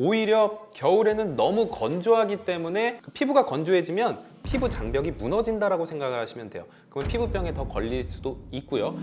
오히려 겨울에는 너무 건조하기 때문에 그 피부가 건조해지면 피부 장벽이 무너진다라고 생각을 하시면 돼요. 그러면 피부병에 더 걸릴 수도 있고요.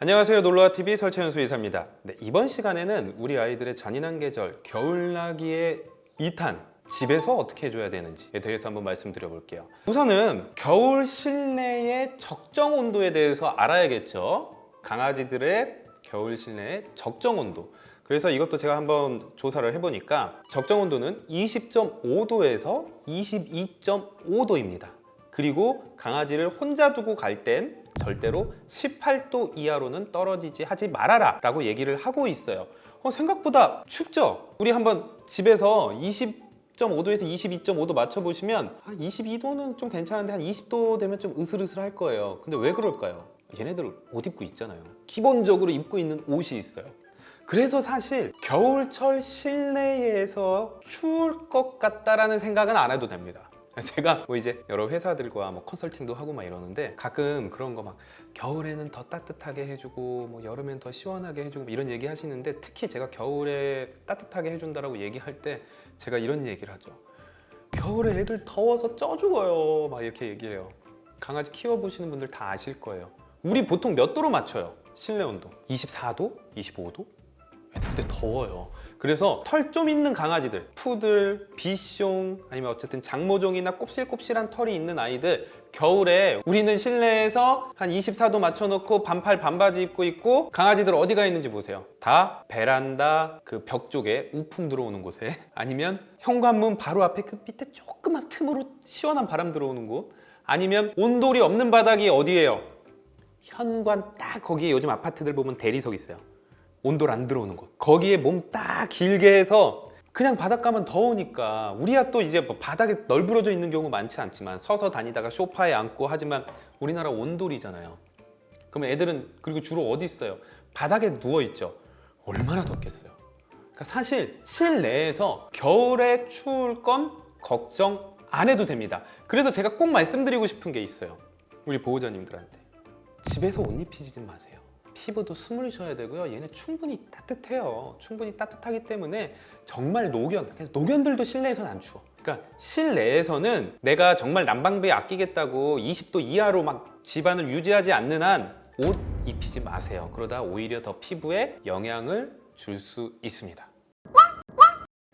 안녕하세요 놀러와TV 설채연수 의사입니다 네, 이번 시간에는 우리 아이들의 잔인한 계절 겨울나기의 2탄 집에서 어떻게 해줘야 되는지에 대해서 한번 말씀드려 볼게요 우선은 겨울 실내의 적정 온도에 대해서 알아야겠죠 강아지들의 겨울 실내의 적정 온도 그래서 이것도 제가 한번 조사를 해보니까 적정 온도는 20.5도에서 22.5도입니다 그리고 강아지를 혼자 두고 갈 땐 절대로 18도 이하로는 떨어지지 하지 말아라 라고 얘기를 하고 있어요 어, 생각보다 춥죠? 우리 한번 집에서 20.5도에서 22.5도 맞춰보시면 한 22도는 좀 괜찮은데 한 20도 되면 좀 으슬으슬할 거예요 근데 왜 그럴까요? 얘네들 옷 입고 있잖아요. 기본적으로 입고 있는 옷이 있어요. 그래서 사실 겨울철 실내에서 추울 것 같다라는 생각은 안 해도 됩니다. 제가 뭐 이제 여러 회사들과 뭐 컨설팅도 하고 막 이러는데 가끔 그런 거 막 겨울에는 더 따뜻하게 해주고 뭐 여름엔 더 시원하게 해주고 뭐 이런 얘기 하시는데 특히 제가 겨울에 따뜻하게 해준다라고 얘기할 때 제가 이런 얘기를 하죠. 겨울에 애들 더워서 쪄 죽어요. 막 이렇게 얘기해요. 강아지 키워보시는 분들 다 아실 거예요 우리 보통 몇 도로 맞춰요? 실내 온도 24도? 25도? 애들한테 더워요 그래서 털 좀 있는 강아지들 푸들, 비숑 아니면 어쨌든 장모종이나 곱실곱실한 털이 있는 아이들 겨울에 우리는 실내에서 한 24도 맞춰놓고 반팔 반바지 입고 있고 강아지들 어디가 있는지 보세요 다 베란다 그 벽 쪽에 우풍 들어오는 곳에 아니면 현관문 바로 앞에 그 밑에 조그만 틈으로 시원한 바람 들어오는 곳 아니면 온돌이 없는 바닥이 어디예요? 현관 딱 거기에 요즘 아파트들 보면 대리석 있어요. 온돌 안 들어오는 곳. 거기에 몸 딱 길게 해서 그냥 바닥 가면 더우니까 우리야 또 이제 뭐 바닥에 널브러져 있는 경우 많지 않지만 서서 다니다가 소파에 앉고 하지만 우리나라 온돌이잖아요. 그러면 애들은 그리고 주로 어디 있어요? 바닥에 누워 있죠. 얼마나 덥겠어요. 그러니까 사실 실내에서 겨울에 추울 건 걱정 안 해도 됩니다. 그래서 제가 꼭 말씀드리고 싶은 게 있어요. 우리 보호자님들한테 집에서 옷 입히지 마세요. 피부도 숨을 쉬어야 되고요. 얘는 충분히 따뜻해요. 충분히 따뜻하기 때문에 정말 노견 그래서 노견들도 실내에서는 안 추워. 그러니까 실내에서는 내가 정말 난방비 아끼겠다고 20도 이하로 막 집안을 유지하지 않는 한 옷 입히지 마세요. 그러다 오히려 더 피부에 영향을 줄 수 있습니다.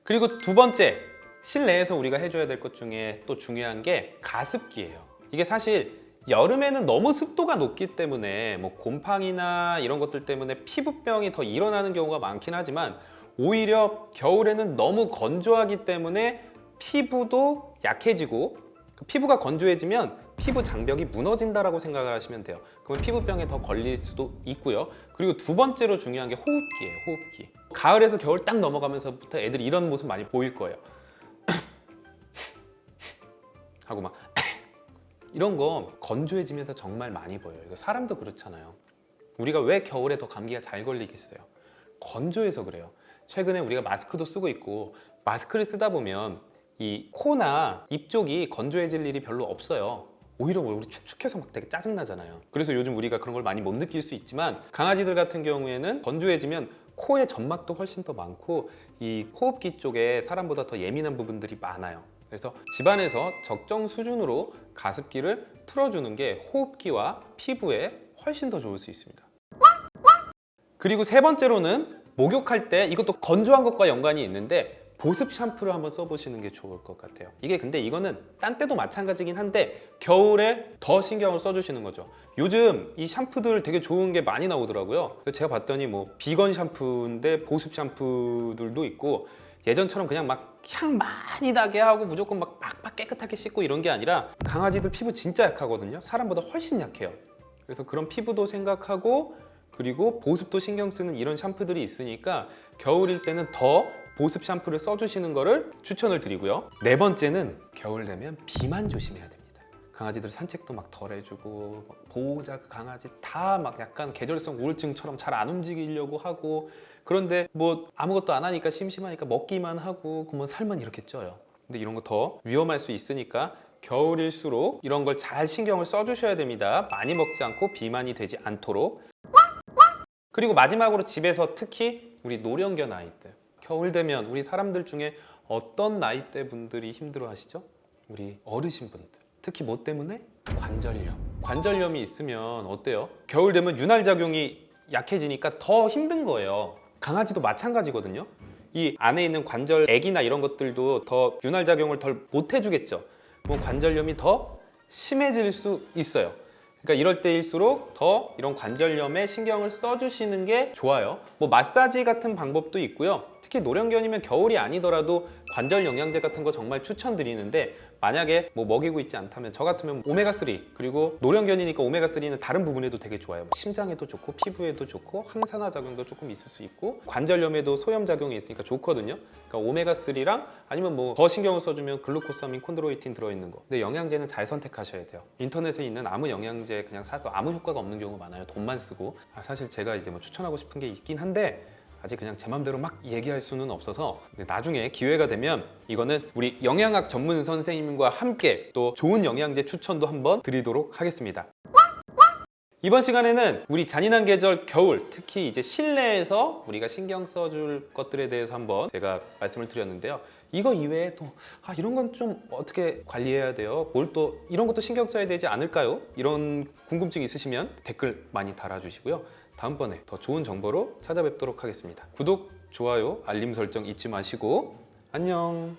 그리고 두 번째 실내에서 우리가 해줘야 될 것 중에 또 중요한 게 가습기예요. 이게 사실 여름에는 너무 습도가 높기 때문에 뭐 곰팡이나 이런 것들 때문에 피부병이 더 일어나는 경우가 많긴 하지만 오히려 겨울에는 너무 건조하기 때문에 피부도 약해지고 그 피부가 건조해지면 피부 장벽이 무너진다라고 생각을 하시면 돼요. 그러면 피부병에 더 걸릴 수도 있고요. 그리고 두 번째로 중요한 게 호흡기예요 호흡기. 가을에서 겨울 딱 넘어가면서부터 애들이 이런 모습 많이 보일 거예요. 하고 막 이런 거 건조해지면서 정말 많이 보여요. 이거 사람도 그렇잖아요. 우리가 왜 겨울에 더 감기가 잘 걸리겠어요? 건조해서 그래요. 최근에 우리가 마스크도 쓰고 있고 마스크를 쓰다 보면 이 코나 입 쪽이 건조해질 일이 별로 없어요. 오히려 우리 축축해서 막 되게 짜증나잖아요. 그래서 요즘 우리가 그런 걸 많이 못 느낄 수 있지만 강아지들 같은 경우에는 건조해지면 코의 점막도 훨씬 더 많고 이 호흡기 쪽에 사람보다 더 예민한 부분들이 많아요 그래서 집안에서 적정 수준으로 가습기를 틀어주는 게 호흡기와 피부에 훨씬 더 좋을 수 있습니다. 그리고 세 번째로는 목욕할 때 이것도 건조한 것과 연관이 있는데 보습 샴푸를 한번 써보시는 게 좋을 것 같아요. 이게 근데 이거는 딴 때도 마찬가지긴 한데 겨울에 더 신경을 써주시는 거죠. 요즘 이 샴푸들 되게 좋은 게 많이 나오더라고요. 제가 봤더니 뭐 비건 샴푸인데 보습 샴푸들도 있고 예전처럼 그냥 막 향 많이 나게 하고 무조건 막 빡빡 깨끗하게 씻고 이런 게 아니라 강아지들 피부 진짜 약하거든요. 사람보다 훨씬 약해요. 그래서 그런 피부도 생각하고 그리고 보습도 신경 쓰는 이런 샴푸들이 있으니까 겨울일 때는 더 보습 샴푸를 써주시는 거를 추천을 드리고요. 네 번째는 겨울 되면 비만 조심해야 됩니다 강아지들 산책도 막 덜 해주고 보호자 그 강아지 다 막 약간 계절성 우울증처럼 잘 안 움직이려고 하고. 그런데 뭐 아무것도 안 하니까 심심하니까 먹기만 하고 그러면 살만 이렇게 쪄요. 근데 이런 거 더 위험할 수 있으니까 겨울일수록 이런 걸 잘 신경을 써주셔야 됩니다. 많이 먹지 않고 비만이 되지 않도록. 그리고 마지막으로 집에서 특히 우리 노령견 아이들. 겨울 되면 우리 사람들 중에 어떤 나이대 분들이 힘들어 하시죠? 우리 어르신 분들 특히 뭐 때문에? 관절염 관절염이 있으면 어때요? 겨울 되면 윤활 작용이 약해지니까 더 힘든 거예요 강아지도 마찬가지거든요 이 안에 있는 관절 액이나 이런 것들도 더 윤활 작용을 덜 못 해주겠죠 그럼 관절염이 더 심해질 수 있어요 그러니까 이럴 때일수록 더 이런 관절염에 신경을 써주시는 게 좋아요. 뭐 마사지 같은 방법도 있고요. 특히 노령견이면 겨울이 아니더라도 관절 영양제 같은 거 정말 추천드리는데 만약에 뭐 먹이고 있지 않다면 저 같으면 오메가3 그리고 노령견이니까 오메가3는 다른 부분에도 되게 좋아요. 뭐 심장에도 좋고 피부에도 좋고 항산화 작용도 조금 있을 수 있고 관절염에도 소염 작용이 있으니까 좋거든요. 그러니까 오메가3랑 아니면 뭐 더 신경을 써주면 글루코사민, 콘드로이틴 들어있는 거. 근데 영양제는 잘 선택하셔야 돼요. 인터넷에 있는 아무 영양제 그냥 사도 아무 효과가 없는 경우가 많아요. 돈만 쓰고. 아, 사실 제가 이제 뭐 추천하고 싶은 게 있긴 한데 아직 그냥 제 맘대로 막 얘기할 수는 없어서 나중에 기회가 되면 이거는 우리 영양학 전문 선생님과 함께 또 좋은 영양제 추천도 한번 드리도록 하겠습니다. 이번 시간에는 우리 잔인한 계절 겨울 특히 이제 실내에서 우리가 신경 써줄 것들에 대해서 한번 제가 말씀을 드렸는데요. 이거 이외에 또 아, 이런 건 좀 어떻게 관리해야 돼요? 뭘 또 이런 것도 신경 써야 되지 않을까요? 이런 궁금증 있으시면 댓글 많이 달아주시고요. 다음번에 더 좋은 정보로 찾아뵙도록 하겠습니다. 구독, 좋아요, 알림 설정 잊지 마시고 안녕.